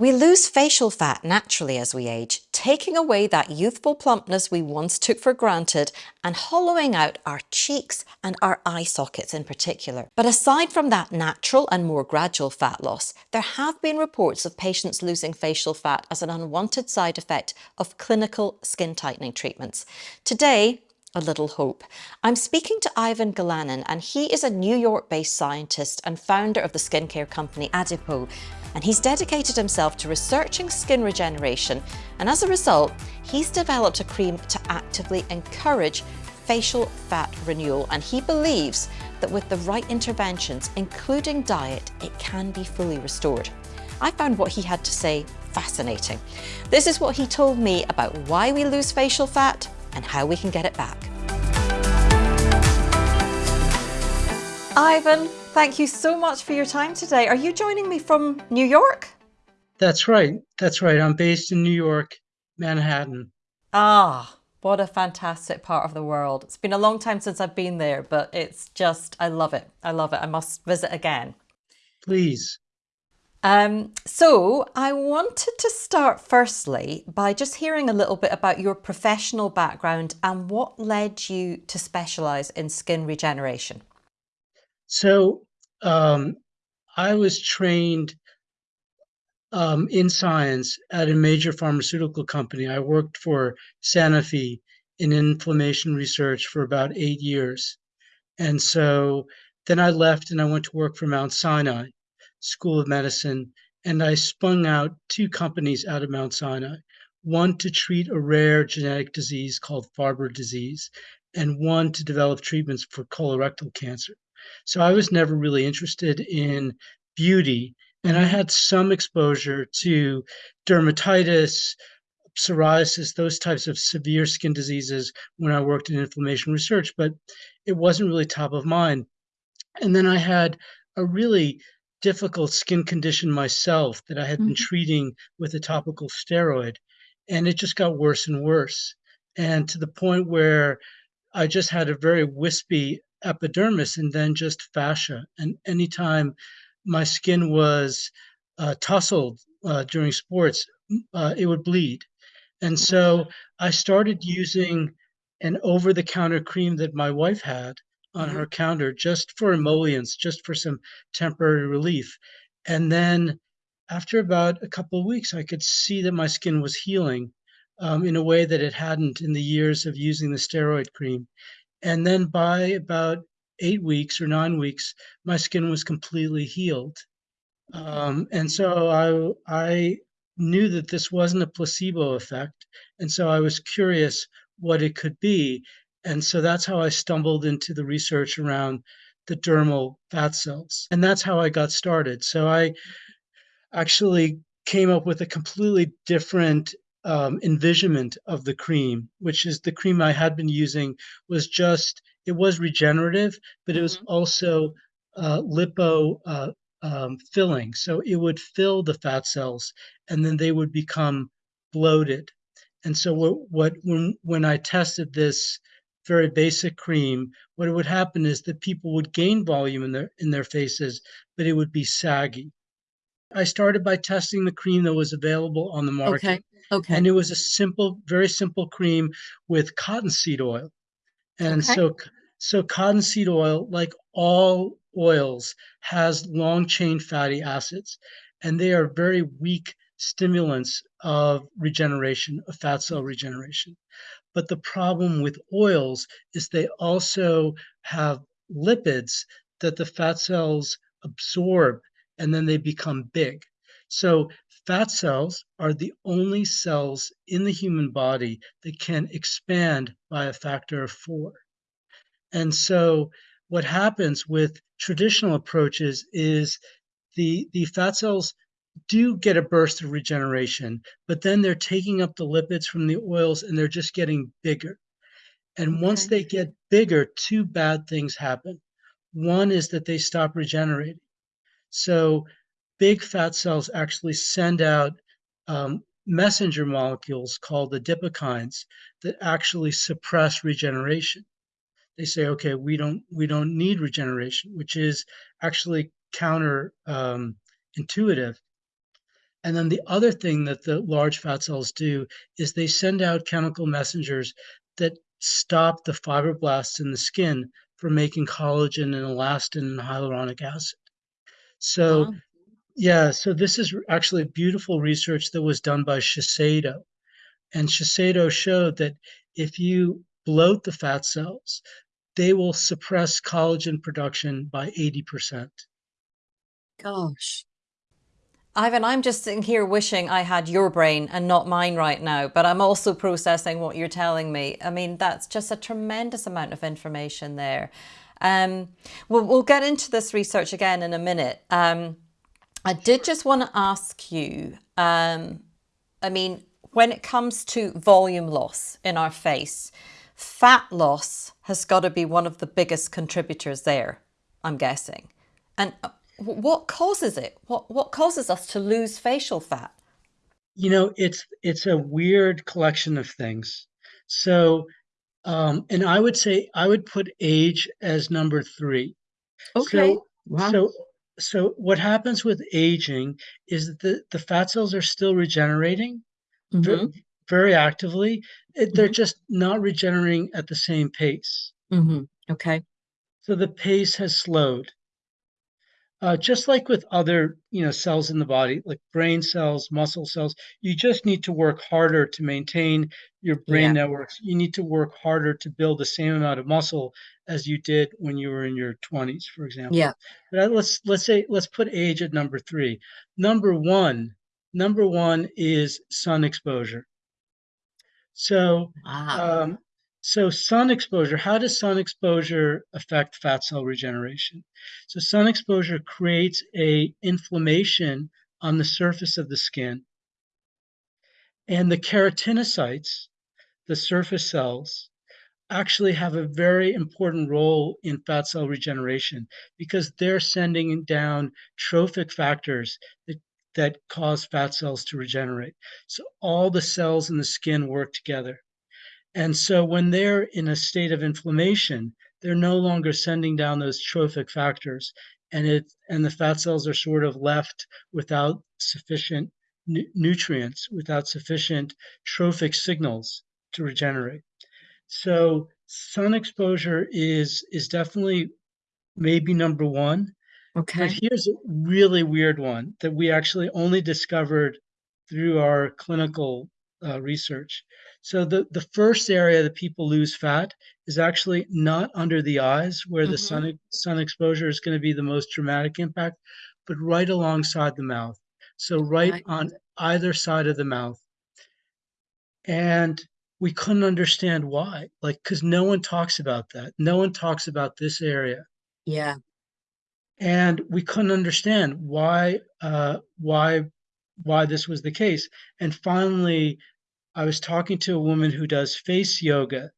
We lose facial fat naturally as we age, taking away that youthful plumpness we once took for granted and hollowing out our cheeks and our eye sockets in particular. But aside from that natural and more gradual fat loss, there have been reports of patients losing facial fat as an unwanted side effect of clinical skin tightening treatments. Today, a little hope. I'm speaking to Ivan Galanin and he is a New York-based scientist and founder of the skincare company Adipo, and he's dedicated himself to researching skin regeneration and as a result he's developed a cream to actively encourage facial fat renewal and he believes that with the right interventions including diet it can be fully restored. I found what he had to say fascinating. This is what he told me about why we lose facial fat and how we can get it back. Ivan, thank you so much for your time today. Are you joining me from New York? That's right. That's right. I'm based in New York, Manhattan. Ah, what a fantastic part of the world. It's been a long time since I've been there, but it's just, I love it. I love it. I must visit again. Please. Um, so I wanted to start firstly by just hearing a little bit about your professional background and what led you to specialize in skin regeneration. So um, I was trained um, in science at a major pharmaceutical company. I worked for Sanofi in inflammation research for about eight years. And so then I left and I went to work for Mount Sinai School of Medicine, and I spun out two companies out of Mount Sinai one to treat a rare genetic disease called Farber disease, and one to develop treatments for colorectal cancer. So I was never really interested in beauty, and I had some exposure to dermatitis, psoriasis, those types of severe skin diseases when I worked in inflammation research, but it wasn't really top of mind. And then I had a really difficult skin condition myself that I had been mm-hmm. treating with a topical steroid. And it just got worse and worse. And to the point where I just had a very wispy epidermis and then just fascia. And anytime my skin was uh, tussled uh, during sports, uh, it would bleed. And so I started using an over the counter cream that my wife had on mm-hmm. her counter just for emollients, just for some temporary relief. And then after about a couple of weeks, I could see that my skin was healing um, in a way that it hadn't in the years of using the steroid cream. And then by about eight weeks or nine weeks, my skin was completely healed. Um, and so I, I knew that this wasn't a placebo effect. And so I was curious what it could be. And so that's how I stumbled into the research around the dermal fat cells. And that's how I got started. So I actually came up with a completely different um, envisionment of the cream, which is the cream I had been using was just, it was regenerative, but it was mm-hmm. also uh, lipo uh, um, filling. So it would fill the fat cells and then they would become bloated. And so what, what when, when I tested this very basic cream, what would happen is that people would gain volume in their in their faces, but it would be saggy. I started by testing the cream that was available on the market. Okay. Okay. And it was a simple, very simple cream with cottonseed oil. And okay. so so cottonseed oil, like all oils, has long chain fatty acids, and they are very weak stimulants of regeneration, of fat cell regeneration. But the problem with oils is they also have lipids that the fat cells absorb and then they become big. So fat cells are the only cells in the human body that can expand by a factor of four. And so what happens with traditional approaches is the, the fat cells do get a burst of regeneration, but then they're taking up the lipids from the oils and they're just getting bigger. And okay. once they get bigger, two bad things happen. One is that they stop regenerating. So big fat cells actually send out um, messenger molecules called adipokines that actually suppress regeneration. They say, okay, we don't we don't need regeneration, which is actually counter um, intuitive And then the other thing that the large fat cells do is they send out chemical messengers that stop the fibroblasts in the skin from making collagen and elastin and hyaluronic acid. So, Wow. yeah, so this is actually beautiful research that was done by Shiseido. And Shiseido showed that if you bloat the fat cells, they will suppress collagen production by 80%. Gosh. Ivan, I'm just sitting here wishing I had your brain and not mine right now, but I'm also processing what you're telling me. I mean, that's just a tremendous amount of information there. Um, we'll, we'll get into this research again in a minute. Um, I did just want to ask you, um, I mean, when it comes to volume loss in our face, fat loss has got to be one of the biggest contributors there, I'm guessing. And uh, what causes it? What what causes us to lose facial fat? You know, it's it's a weird collection of things. So, um, and I would say I would put age as number three. Okay. So, Wow. so, so what happens with aging is that the, the fat cells are still regenerating Mm-hmm. very actively. It, they're Mhm. just not regenerating at the same pace. Mm-hmm. Okay. So the pace has slowed. Uh, just like with other, you know, cells in the body, like brain cells, muscle cells, you just need to work harder to maintain your brain Yeah. networks. You need to work harder to build the same amount of muscle as you did when you were in your 20s, for example. Yeah. But uh, let's let's say let's put age at number three. Number one, number one is sun exposure. So Ah. um, so sun exposure, how does sun exposure affect fat cell regeneration? So sun exposure creates a inflammation on the surface of the skin. And the keratinocytes, the surface cells, actually have a very important role in fat cell regeneration because they're sending down trophic factors that, that cause fat cells to regenerate. So all the cells in the skin work together. And so when they're in a state of inflammation, they're no longer sending down those trophic factors and it and the fat cells are sort of left without sufficient nu- nutrients, without sufficient trophic signals to regenerate. So sun exposure is is definitely maybe number one. Okay. But Okay. here's a really weird one that we actually only discovered through our clinical uh, research. So the, the first area that people lose fat is actually not under the eyes where the Mhm. sun sun exposure is going to be the most dramatic impact, but right alongside the mouth. So right Right. on either side of the mouth. And we couldn't understand why, like, because no one talks about that. No one talks about this area Yeah. and we couldn't understand why uh, why why this was the case. And finally, I was talking to a woman who does face yoga,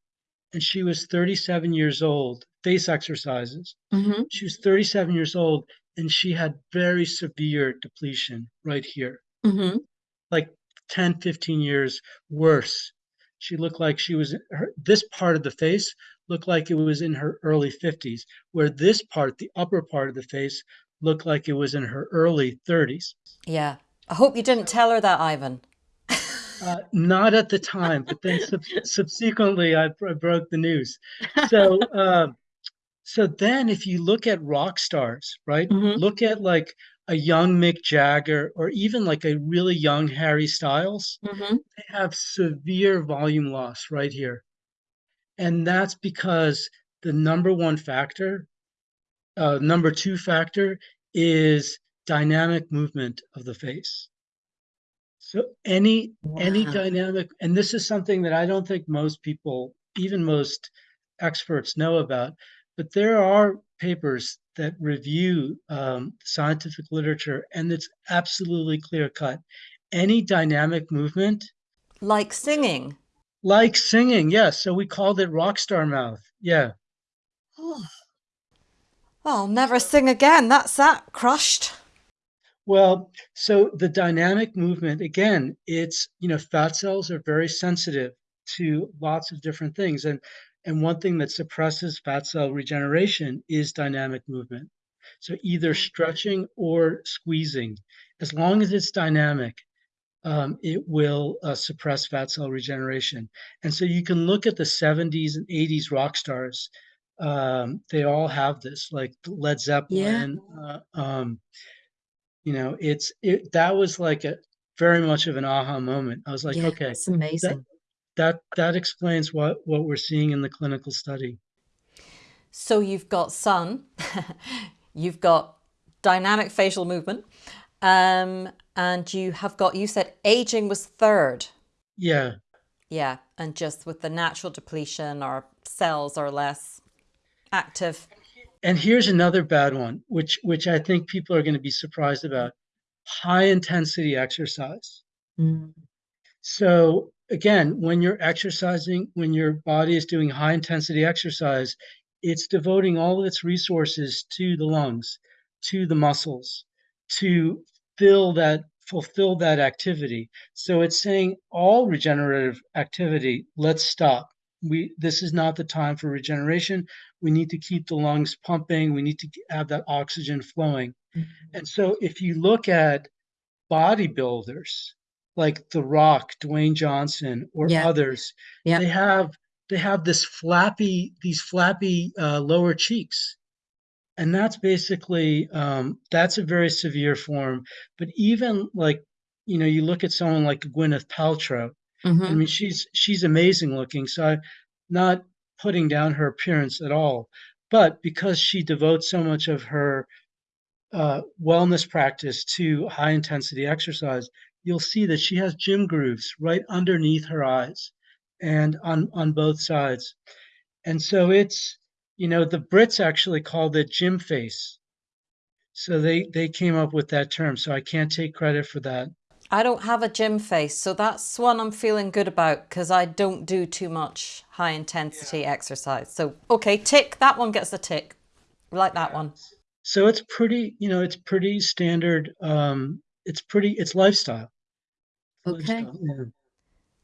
and she was 37 years old, face exercises. Mm-hmm. She was 37 years old, and she had very severe depletion right here, Mm-hmm. like 10, 15 years worse. She looked like she was her, this part of the face looked like it was in her early 50s, where this part, the upper part of the face, looked like it was in her early 30s. Yeah. I hope you didn't tell her that, Ivan. Uh, not at the time, but then sub- subsequently, I, I broke the news. So, uh, so then, if you look at rock stars, right? Mhm. Look at like a young Mick Jagger, or even like a really young Harry Styles. Mm-hmm. They have severe volume loss right here, and that's because the number one factor, uh, number two factor, is dynamic movement of the face. So any any dynamic, and this is something that I don't think most people, even most experts, know about. But there are papers that review um, scientific literature, and it's absolutely clear cut. Any dynamic movement, Like singing. like singing, yes. So we called it rock star mouth. Yeah. Oh. I'll never sing again. That's that crushed. Well, so the dynamic movement, again, it's, you know, fat cells are very sensitive to lots of different things. And and one thing that suppresses fat cell regeneration is dynamic movement. So either Mm. stretching or squeezing. as long as it's dynamic, um, it will uh, suppress fat cell regeneration. And so you can look at the 70s and 80s rock stars. Um, they all have this, like Led Zeppelin. Uh, um, you know, it's it. That was like a very much of an aha moment. I was like, Yeah, okay, it's amazing. that that explains what what we're seeing in the clinical study. So you've got sun, you've got dynamic facial movement, um, and you have got, you said aging was third. Yeah, Yeah, and just with the natural depletion, our cells are less active. And here's another bad one, which which I think people are going to be surprised about: high intensity exercise. Mm, So again, when you're exercising, when your body is doing high intensity exercise, it's devoting all of its resources to the lungs, to the muscles, to fill that fulfill that activity. So it's saying all regenerative activity, let's stop. We this is not the time for regeneration. We need to keep the lungs pumping. We need to have that oxygen flowing. mm, And so if you look at bodybuilders like The Rock, Dwayne Johnson, or Yeah. others, Yeah. they have they have this flappy these flappy uh, lower cheeks, and that's basically um, that's a very severe form. But even like you know, you look at someone like Gwyneth Paltrow. I mhm. mean, she's she's amazing looking. So I'm not putting down her appearance at all, but because she devotes so much of her uh, wellness practice to high intensity exercise, you'll see that she has gym grooves right underneath her eyes and on on both sides. And so it's, you know, the Brits actually called it gym face. So they they came up with that term. So I can't take credit for that. I don't have a gym face, so that's one I'm feeling good about because I don't do too much high intensity exercise. So, okay, tick. That one gets a tick. Like that one. So it's pretty, you know, it's pretty standard. Um, it's pretty, it's lifestyle. Okay. Lifestyle, yeah.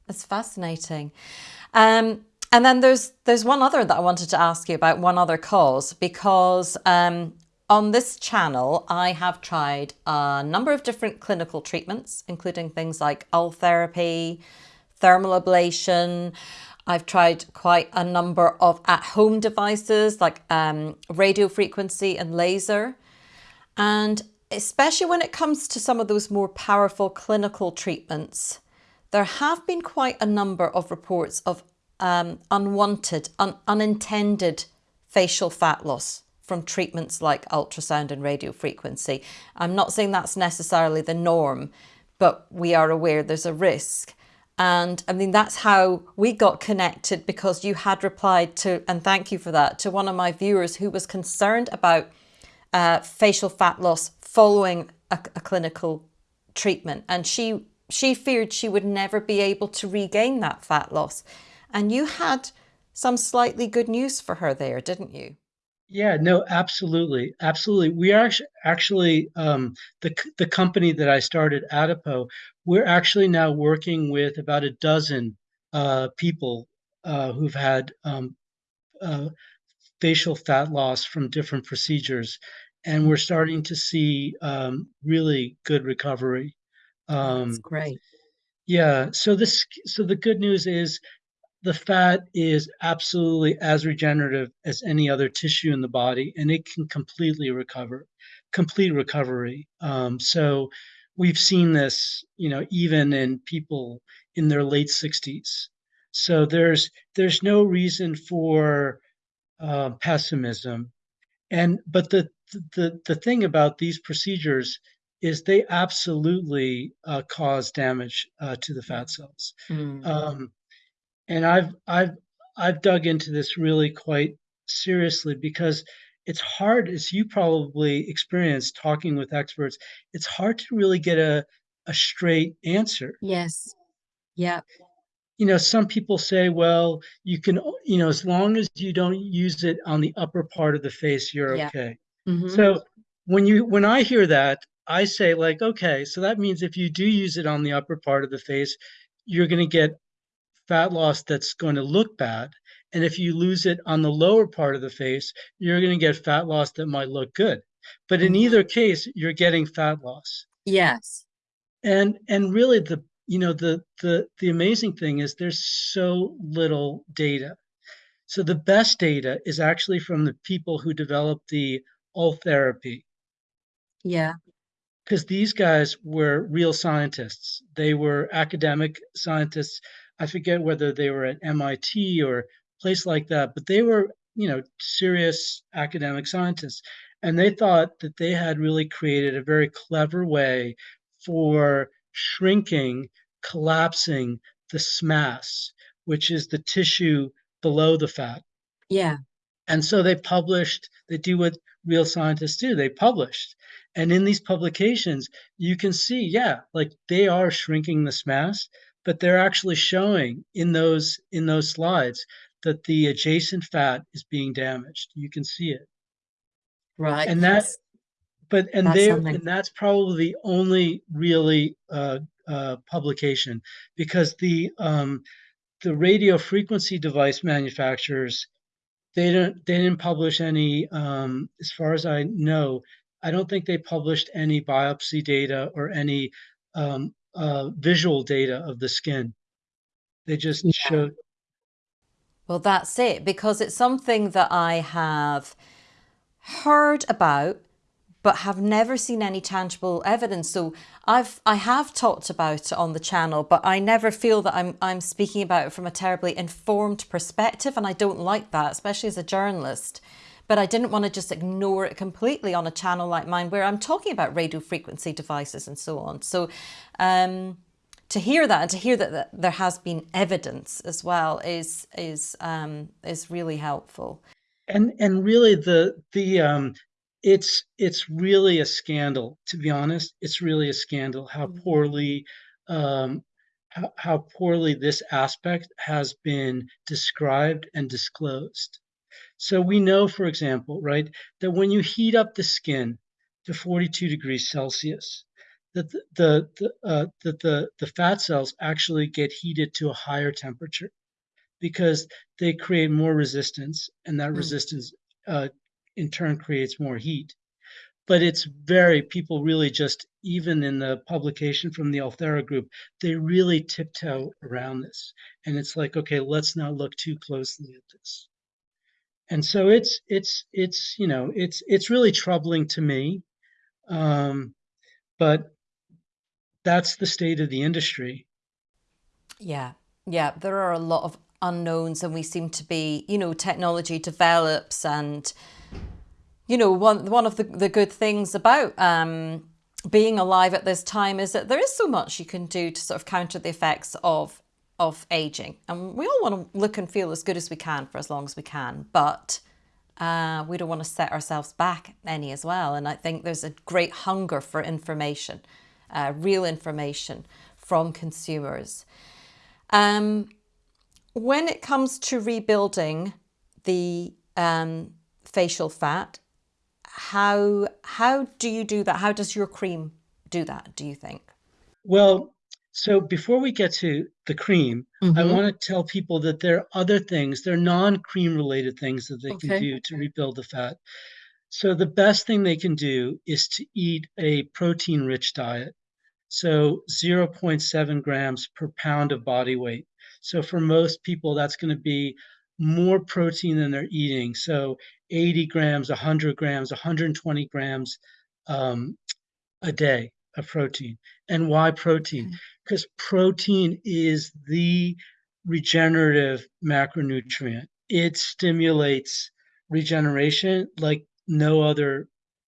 That's fascinating. Um, and then there's there's one other that I wanted to ask you about, one other cause, because um, on this channel I have tried a number of different clinical treatments, including things like Ultherapy, thermal ablation. I've tried quite a number of at-home devices like um, radio frequency and laser. And especially when it comes to some of those more powerful clinical treatments, there have been quite a number of reports of um, unwanted, un- unintended facial fat loss from treatments like ultrasound and radio frequency. I'm not saying that's necessarily the norm, but we are aware there's a risk. And I mean, that's how we got connected because you had replied to, and thank you for that, to one of my viewers who was concerned about uh, facial fat loss following a, a clinical treatment. And she, she feared she would never be able to regain that fat loss. And you had some slightly good news for her there, didn't you? Yeah, no, absolutely, absolutely. We are actu- actually um, the c- the company that I started, Adipo. We're actually now working with about a dozen uh, people uh, who've had um, uh, facial fat loss from different procedures, and we're starting to see um, really good recovery. That's Um, great. yeah, so this so the good news is the fat is absolutely as regenerative as any other tissue in the body, and it can completely recover, complete recovery. Um, so we've seen this, you know, even in people in their late 60s. So there's there's no reason for uh, pessimism. And but the the the thing about these procedures is they absolutely uh, cause damage uh, to the fat cells. Mm, Um, and I've I've I've dug into this really quite seriously because it's hard, as you probably experienced talking with experts, it's hard to really get a a straight answer. Yes. Yeah. You know, some people say, well, you can, you know, as long as you don't use it on the upper part of the face, you're Yeah. okay. hmm So when you when I hear that, I say like, okay, so that means if you do use it on the upper part of the face, you're going to get fat loss that's going to look bad. And if you lose it on the lower part of the face, you're going to get fat loss that might look good. But in Mhm. either case, you're getting fat loss. Yes. And and really the you know the the the amazing thing is there's so little data. So the best data is actually from the people who developed the all therapy. Yeah. because these guys were real scientists. They were academic scientists. I forget whether they were at MIT or a place like that, but they were, you know, serious academic scientists. And they thought that they had really created a very clever way for shrinking, collapsing the SMAS, which is the tissue below the fat. Yeah. And so they published, they do what real scientists do, they published. And in these publications, you can see, yeah, like they are shrinking the SMAS, but they're actually showing in those in those slides that the adjacent fat is being damaged. You can see it. Right. And that Yes. but and That's something. and that's probably the only really uh, uh, publication because the um, the radio frequency device manufacturers they don't they didn't publish any um, as far as I know I don't think they published any biopsy data or any um, uh, visual data of the skin. They just Yeah. showed Well, that's it, because it's something that I have heard about, but have never seen any tangible evidence. So I've I have talked about it on the channel, but I never feel that I'm I'm speaking about it from a terribly informed perspective, and I don't like that, especially as a journalist. But I didn't want to just ignore it completely on a channel like mine, where I'm talking about radio frequency devices and so on. So. Um, to hear that and to hear that, that there has been evidence as well is is um, is really helpful. and and really the the um it's it's really a scandal to be honest it's really a scandal how Mhm. poorly um how, how poorly this aspect has been described and disclosed so we know for example right that when you heat up the skin to 42 degrees celsius that the the, the uh, that the the fat cells actually get heated to a higher temperature because they create more resistance and that Mm. resistance uh, in turn creates more heat. But it's very people really just even in the publication from the Ulthera group they really tiptoe around this. And it's like okay let's not look too closely at this and so it's it's it's you know it's it's really troubling to me um, but that's the state of the industry. Yeah, yeah, there are a lot of unknowns, and we seem to be, you know, technology develops, and you know, one one of the the good things about um, being alive at this time is that there is so much you can do to sort of counter the effects of of aging, and we all want to look and feel as good as we can for as long as we can, but uh, we don't want to set ourselves back any as well. And I think there's a great hunger for information, uh, real information from consumers. Um, when it comes to rebuilding the um, facial fat, how how do you do that? How does your cream do that? Do you think? Well, so before we get to the cream, I Mhm. want to tell people that there are other things, there are non-cream related things that they can Okay. do to rebuild the fat. So the best thing they can do is to eat a protein-rich diet. So 0.7 grams per pound of body weight. So for most people, that's going to be more protein than they're eating. So 80 grams, 100 grams, 120 grams um, a day of protein. And why protein? Because protein is the regenerative macronutrient. It stimulates regeneration like no other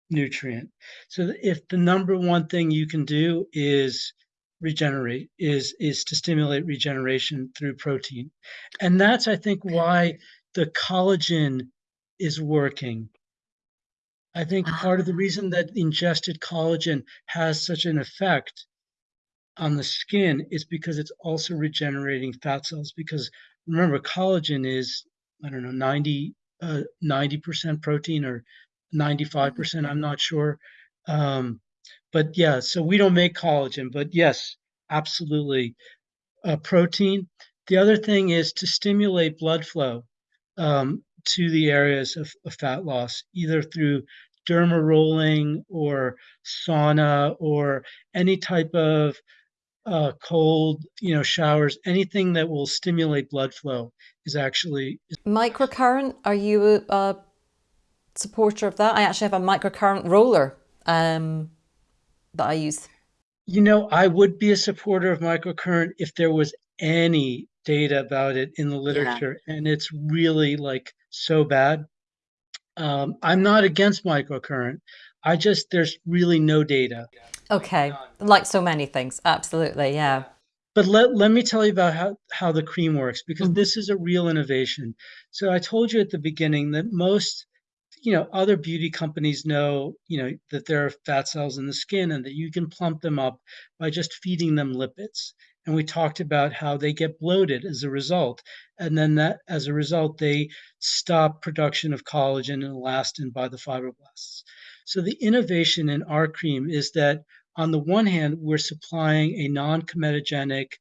nutrient. So if the number one thing you can do is regenerate is is to stimulate regeneration through protein. And that's I think why the collagen is working. I think part of the Ah. reason that ingested collagen has such an effect on the skin is because it's also regenerating fat cells. Because remember, collagen is, I don't know, 90, uh, 90% protein or 95%, I'm not sure. Um, but yeah, so we don't make collagen, but yes, absolutely. Uh, protein. The other thing is to stimulate blood flow um, to the areas of, of fat loss, either through derma rolling or sauna or any type of uh, cold, you know, showers, anything that will stimulate blood flow is actually Microcurrent, are you a, a supporter of that? I actually have a microcurrent roller um, that I use. You know, I would be a supporter of microcurrent if there was any data about it in the literature, and it's really like so bad. Um, I'm not against microcurrent. I just there's really no data. Okay, like so many things, absolutely, yeah. But let, let me tell you about how, how the cream works because Mhm. this is a real innovation. So I told you at the beginning that most, you know, other beauty companies know, you know, that there are fat cells in the skin and that you can plump them up by just feeding them lipids. And we talked about how they get bloated as a result. And then that as a result, they stop production of collagen and elastin by the fibroblasts. So the innovation in our cream is that on the one hand, we're supplying a non-comedogenic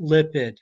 lipid,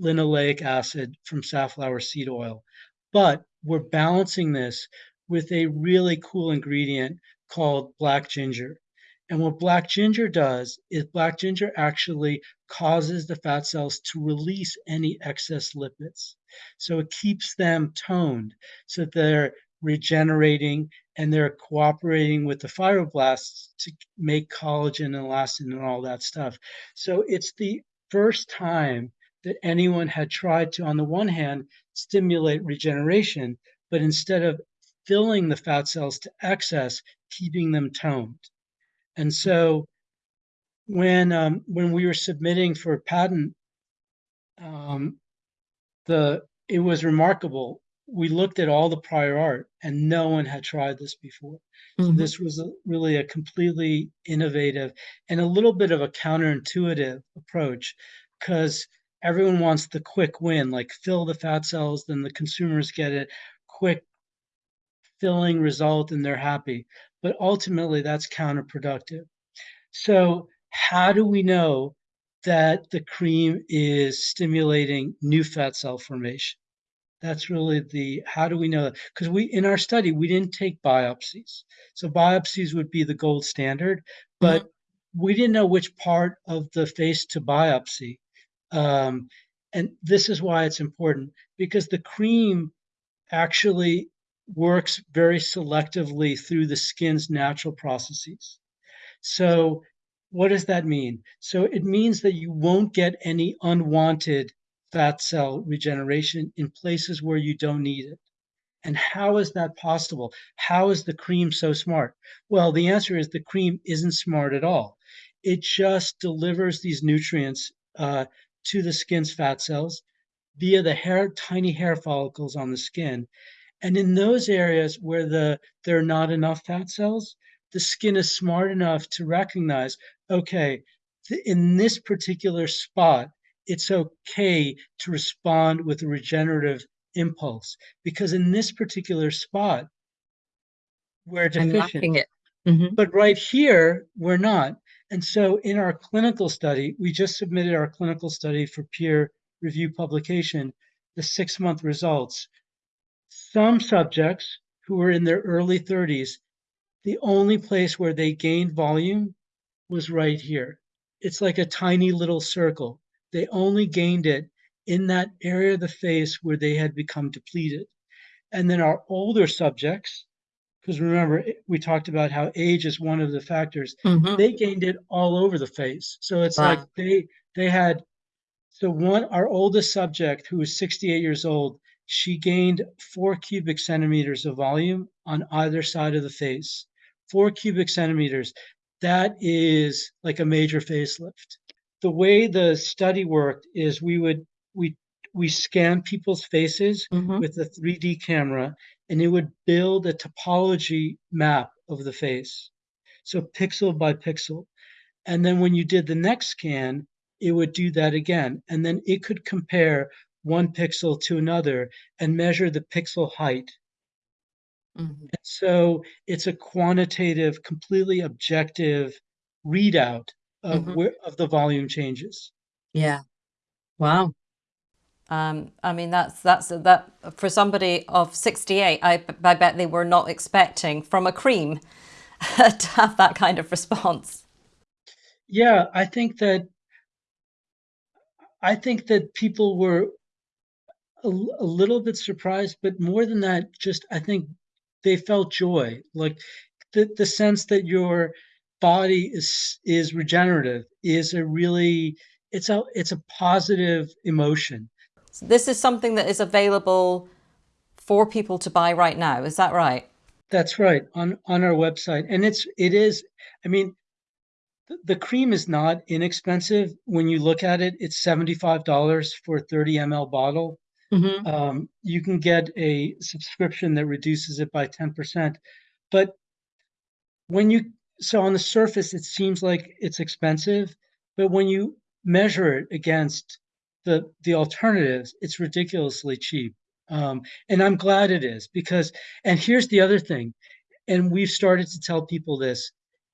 linoleic acid from safflower seed oil, but we're balancing this with a really cool ingredient called black ginger. And what black ginger does is black ginger actually causes the fat cells to release any excess lipids. So it keeps them toned so that they're regenerating and they're cooperating with the fibroblasts to make collagen and elastin and all that stuff. So it's the first time that anyone had tried to, on the one hand, stimulate regeneration, but instead of filling the fat cells to excess, keeping them toned. And so when um, when we were submitting for a patent, um, the it was remarkable we looked at all the prior art and no one had tried this before. So Mhm. this was a, really a completely innovative and a little bit of a counterintuitive approach because everyone wants the quick win, like fill the fat cells, then the consumers get it, quick filling result and they're happy. But ultimately that's counterproductive. So how do we know that the cream is stimulating new fat cell formation? That's really the how do we know that? Because we in our study we didn't take biopsies. So biopsies would be the gold standard, but we didn't know which part of the face to biopsy. Um, and this is why it's important because the cream actually works very selectively through the skin's natural processes. So what does that mean? So it means that you won't get any unwanted fat cell regeneration in places where you don't need it. And how is that possible? How is the cream so smart? Well, the answer is the cream isn't smart at all. It just delivers these nutrients uh, to the skin's fat cells via the hair, tiny hair follicles on the skin. And in those areas where the there are not enough fat cells, the skin is smart enough to recognize, okay, th- in this particular spot, it's okay to respond with a regenerative impulse because in this particular spot, we're deficient. it. Mhm. But right here, we're not. And so in our clinical study, we just submitted our clinical study for peer review publication, the six month results. Some subjects who were in their early 30s, the only place where they gained volume was right here. It's like a tiny little circle. They only gained it in that area of the face where they had become depleted. And then our older subjects, because remember, we talked about how age is one of the factors, Mhm. they gained it all over the face. So it's like they they had so one our oldest subject who was 68 years old, she gained four cubic centimeters of volume on either side of the face. Four cubic centimeters. That is like a major facelift. The way the study worked is we would we we scan people's faces Mhm. with a 3D camera and it would build a topology map of the face. So pixel by pixel. And then when you did the next scan, it would do that again. And then it could compare one pixel to another and measure the pixel height. Mhm. So it's a quantitative, completely objective readout of Mhm. where of the volume changes. Yeah. Wow. Um, I mean, that's that's that for somebody of 68. I, I bet they were not expecting from a cream to have that kind of response. Yeah, I think that I think that people were a, a little bit surprised, but more than that, just I think they felt joy, like the the sense that your body is is regenerative is a really it's a it's a positive emotion. This is something that is available for people to buy right now. Is that right? That's right on on our website, and it's it is. I mean, the, the cream is not inexpensive when you look at it. It's seventy five dollars for a thirty ml bottle. Mm-hmm. Um, you can get a subscription that reduces it by ten percent, but when you so on the surface it seems like it's expensive, but when you measure it against the the alternatives, it's ridiculously cheap. Um, and I'm glad it is because, and here's the other thing, and we've started to tell people this: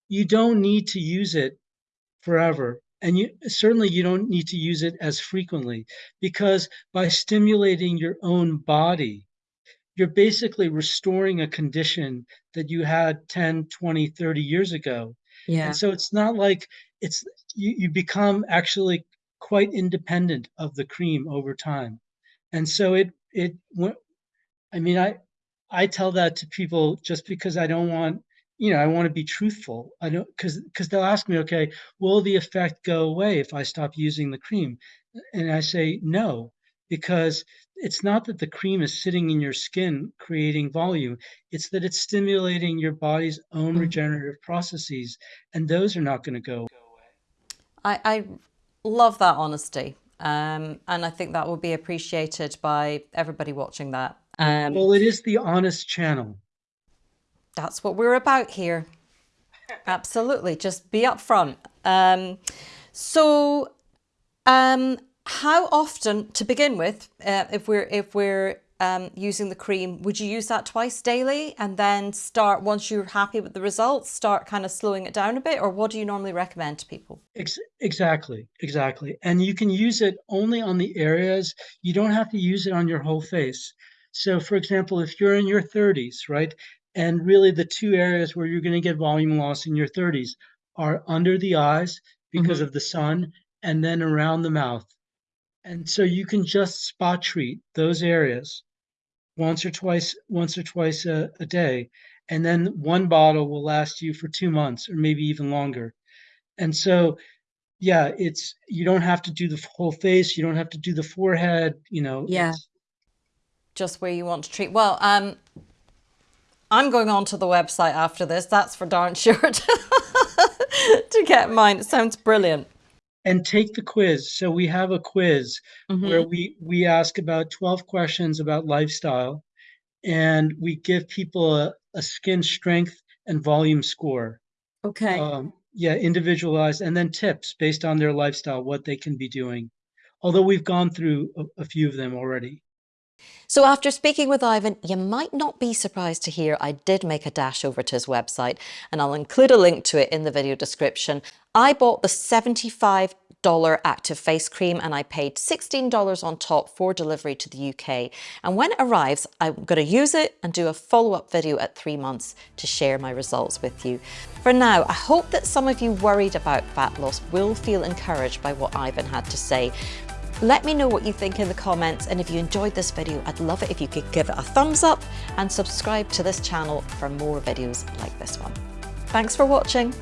you don't need to use it forever, and you certainly you don't need to use it as frequently because by stimulating your own body, you're basically restoring a condition that you had 10, 20, 30 years ago. Yeah. And so it's not like it's you, you become actually quite independent of the cream over time. And so it it I mean I I tell that to people just because I don't want you know I want to be truthful. I don't because because they'll ask me, okay, will the effect go away if I stop using the cream? And I say no, because it's not that the cream is sitting in your skin creating volume. It's that it's stimulating your body's own Mhm. regenerative processes, and those are not going to go away. I, I love that honesty. Um, and I think that will be appreciated by everybody watching that. Um, Well, it is the honest channel. That's what we're about here. Absolutely. Just be upfront. Um, so, um, how often, to begin with, uh, if we're if we're um, using the cream, would you use that twice daily and then start once you're happy with the results, start kind of slowing it down a bit, or what do you normally recommend to people? Ex- exactly, exactly. And you can use it only on the areas. You don't have to use it on your whole face. So, for example, if you're in your 30s, right, and really the two areas where you're going to get volume loss in your 30s are under the eyes because Mhm. of the sun and then around the mouth. And so you can just spot treat those areas once or twice once or twice a, a day and then one bottle will last you for two months or maybe even longer and so yeah it's you don't have to do the whole face you don't have to do the forehead you know Yeah. Just where you want to treat. Well, um, I'm going on to the website after this. That's for darn sure to, get mine. It sounds brilliant. and take the quiz so we have a quiz Mhm. where we we ask about 12 questions about lifestyle and we give people a, a skin strength and volume score Okay. um, yeah individualized and then tips based on their lifestyle what they can be doing although we've gone through a, a few of them already So after speaking with Ivan, you might not be surprised to hear I did make a dash over to his website and I'll include a link to it in the video description. I bought the $75 active face cream and I paid $16 on top for delivery to the UK. And when it arrives, I'm going to use it and do a follow-up video at three months to share my results with you. For now, I hope that some of you worried about fat loss will feel encouraged by what Ivan had to say. Let me know what you think in the comments and if you enjoyed this video, I'd love it if you could give it a thumbs up and subscribe to this channel for more videos like this one. Thanks for watching.